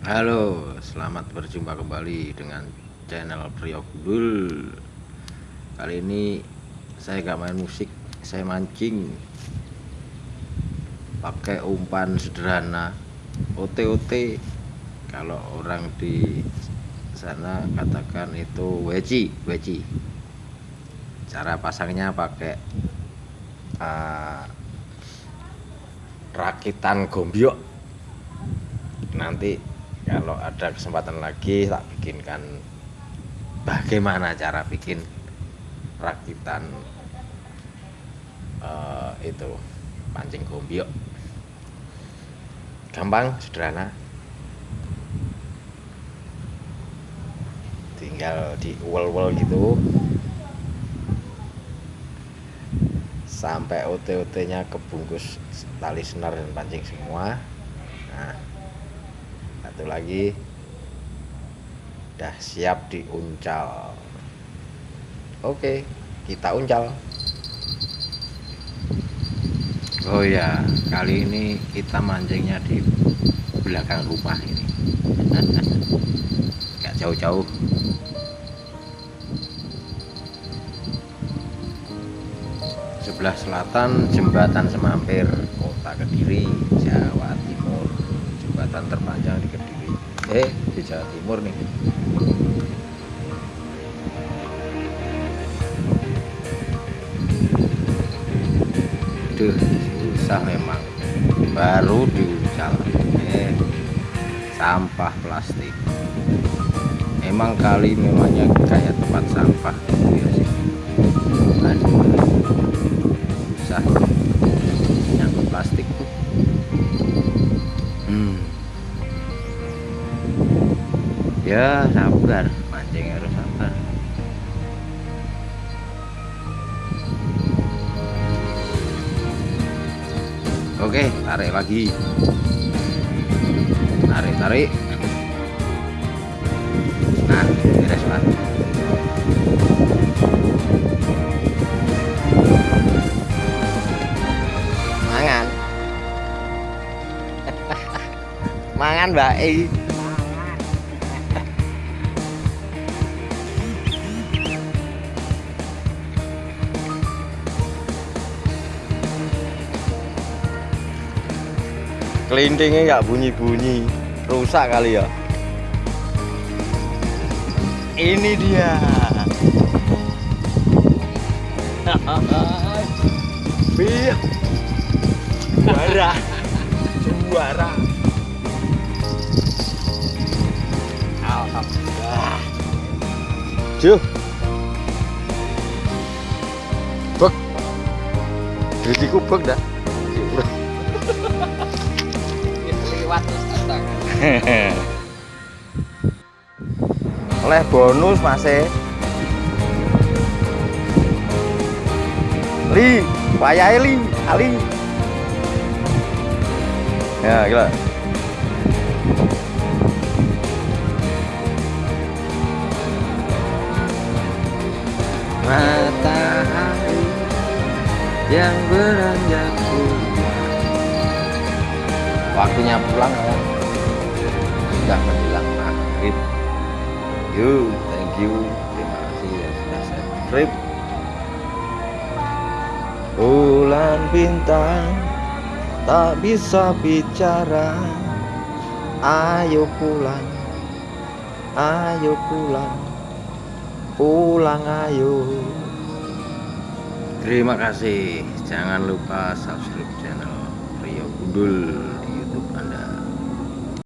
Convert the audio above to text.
Halo, selamat berjumpa kembali dengan channel Priok Gudul. Kali ini saya gak main musik, saya mancing pakai umpan sederhana OT-OT. Kalau orang di sana katakan itu weci, weci. Cara pasangnya pakai uh, rakitan gombyok. Nanti kalau ada kesempatan lagi tak bikinkan. Bagaimana cara bikin rakitan uh, itu pancing gombyok gampang sederhana. Tinggal di uwel-uwel gitu. Sampai OT-OT nya kebungkus tali senar dan pancing semua. Nah satu lagi. Udah siap diuncal. Oke kita uncal. Oh ya kali ini kita mancingnya di belakang rumah ini. Gak jauh-jauh. Sebelah selatan jembatan semampir kota kediri jembatan terpanjang di kediri eh di Jawa Timur nih. Duh, susah memang. Baru diucal eh sampah plastik. Emang kali memangnya kayak tempat sampah gitu ya sih. Aduh susah ya sabar. Mancing harus sabar. Oke tarik lagi. Tarik tarik. Nah beres lah mangan. Mangan mbak kelintingnya nggak bunyi-bunyi. Rusak kali ya. Ini dia. Biar juara. Juara. Alhamdulillah. Juh. Bek. Diriku bek dah lewat oleh bonus masih li wayai li ali ya gila matahari yang beranjak waktunya pulang ya. sudah menjelang maghrib. You thank you. Terima kasih yang sudah subscribe bulan bintang tak bisa bicara. Ayo pulang ayo pulang. Pulang ayo. Terima kasih. Jangan lupa subscribe channel Rio Anda